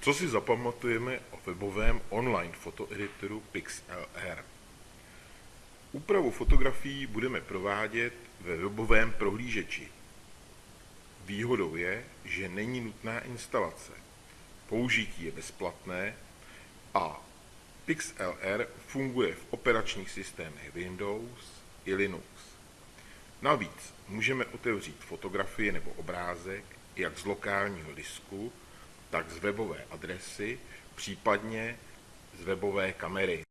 Co si zapamatujeme o webovém online fotoeditoru PixLR? Úpravu fotografií budeme provádět ve webovém prohlížeči. Výhodou je, že není nutná instalace. Použití je bezplatné a PixLR funguje v operačních systémech Windows i Linux. Navíc můžeme otevřít fotografii nebo obrázek jak z lokálního disku, tak z webové adresy, případně z webové kamery.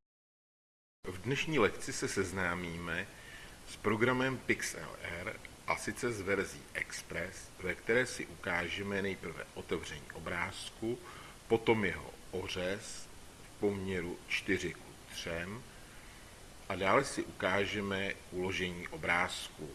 V dnešní lekci se seznámíme s programem PixLR a sice z verzí Express, ve které si ukážeme nejprve otevření obrázku, potom jeho ořez v poměru 4 k 3 a dále si ukážeme uložení obrázku.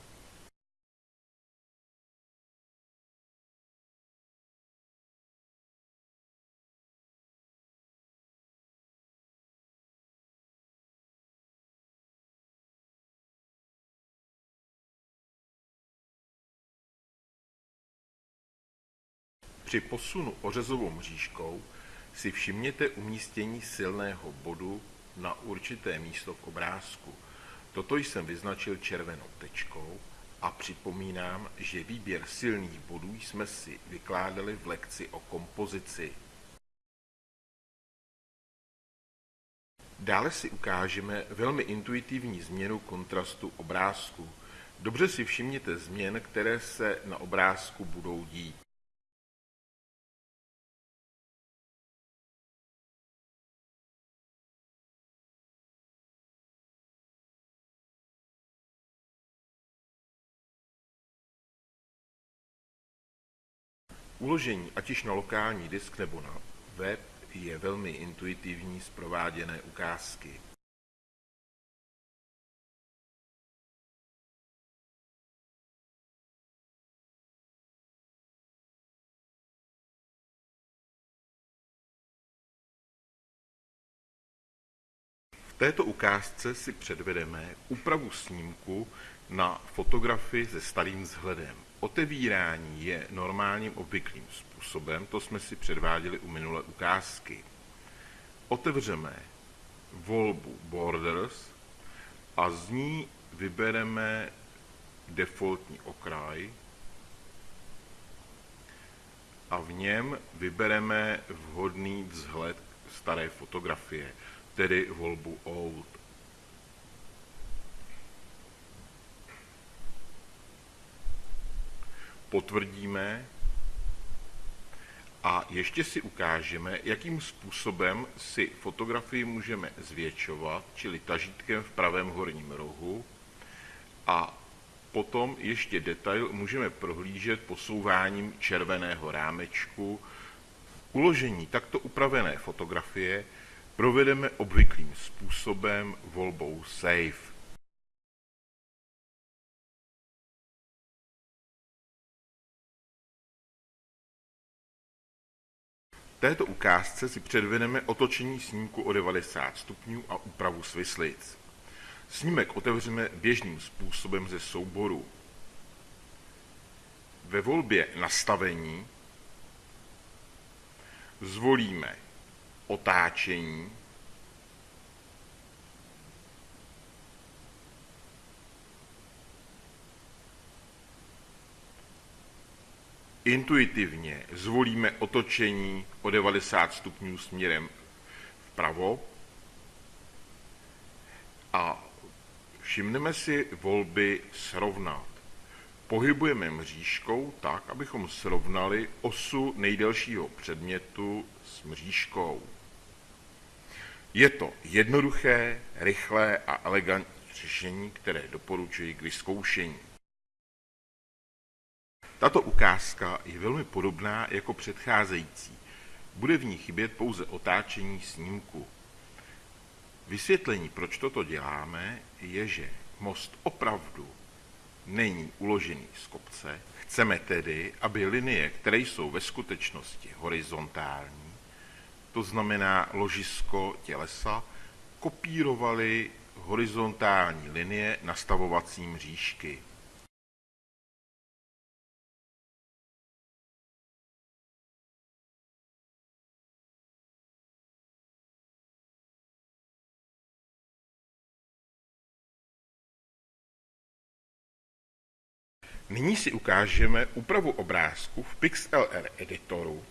Při posunu ořezovou mřížkou si všimněte umístění silného bodu na určité místo v obrázku. Toto jsem vyznačil červenou tečkou a připomínám, že výběr silných bodů jsme si vykládali v lekci o kompozici. Dále si ukážeme velmi intuitivní změnu kontrastu obrázku. Dobře si všimněte změn, které se na obrázku budou dít. Uložení ať již na lokální disk nebo na web je velmi intuitivní z prováděné ukázky. Této ukázce si předvedeme úpravu snímku na fotografii se starým vzhledem. Otevírání je normálním obvyklým způsobem, to jsme si předváděli u minulé ukázky. Otevřeme volbu Borders a z ní vybereme defaultní okraj a v něm vybereme vhodný vzhled staré fotografie, tedy volbu Old. potvrdíme a ještě si ukážeme, jakým způsobem si fotografii můžeme zvětšovat, čili tažítkem v pravém horním rohu a potom ještě detail můžeme prohlížet posouváním červeného rámečku. Uložení takto upravené fotografie provedeme obvyklým způsobem volbou Save. této ukázce si předvedeme otočení snímku o 90 stupňů a úpravu svislic. Snímek otevřeme běžným způsobem ze souboru. Ve volbě nastavení zvolíme otáčení Intuitivně zvolíme otočení o 90 stupňů směrem vpravo a všimneme si volby srovnat. Pohybujeme mřížkou tak, abychom srovnali osu nejdelšího předmětu s mřížkou. Je to jednoduché, rychlé a elegantní řešení, které doporučuji k vyzkoušení. Tato ukázka je velmi podobná jako předcházející. Bude v ní chybět pouze otáčení snímku. Vysvětlení, proč toto děláme, je, že most opravdu není uložený z kopce. Chceme tedy, aby linie, které jsou ve skutečnosti horizontální, to znamená ložisko tělesa, Kopírovali horizontální linie nastavovací mřížky. Nyní si ukážeme úpravu obrázku v PixLR editoru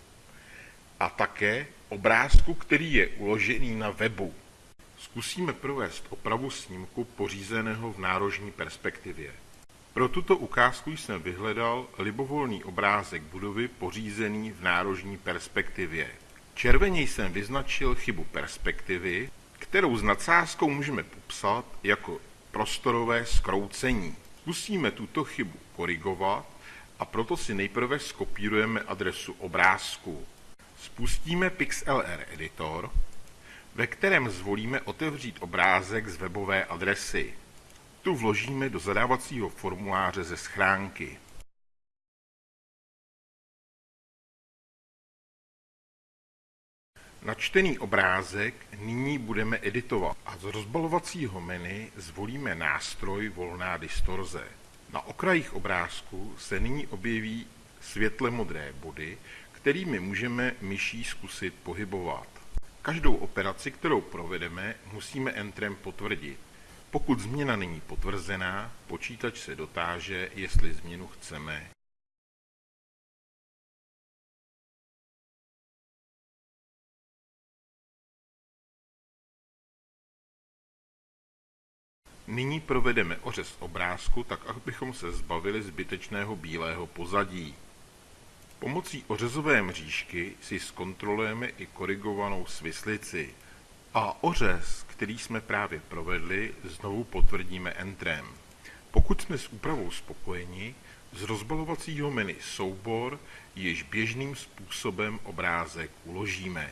a také obrázku, který je uložený na webu. Zkusíme provést opravu snímku pořízeného v nárožní perspektivě. Pro tuto ukázku jsem vyhledal libovolný obrázek budovy pořízený v nárožní perspektivě. Červeně jsem vyznačil chybu perspektivy, kterou s nadsázkou můžeme popsat jako prostorové skroucení. Zkusíme tuto chybu korigovat a proto si nejprve skopírujeme adresu obrázku. Spustíme PixLR editor, ve kterém zvolíme otevřít obrázek z webové adresy. Tu vložíme do zadávacího formuláře ze schránky. Načtený obrázek nyní budeme editovat a z rozbalovacího menu zvolíme nástroj volná distorze. Na okrajích obrázku se nyní objeví světle modré body, kterými můžeme myší zkusit pohybovat. Každou operaci, kterou provedeme, musíme Entrem potvrdit. Pokud změna není potvrzená, počítač se dotáže, jestli změnu chceme. Nyní provedeme ořez obrázku tak, abychom se zbavili zbytečného bílého pozadí. Pomocí ořezové mřížky si zkontrolujeme i korigovanou svislici. A ořez, který jsme právě provedli, znovu potvrdíme Entrem. Pokud jsme s úpravou spokojeni, z rozbalovacího menu Soubor již běžným způsobem obrázek uložíme.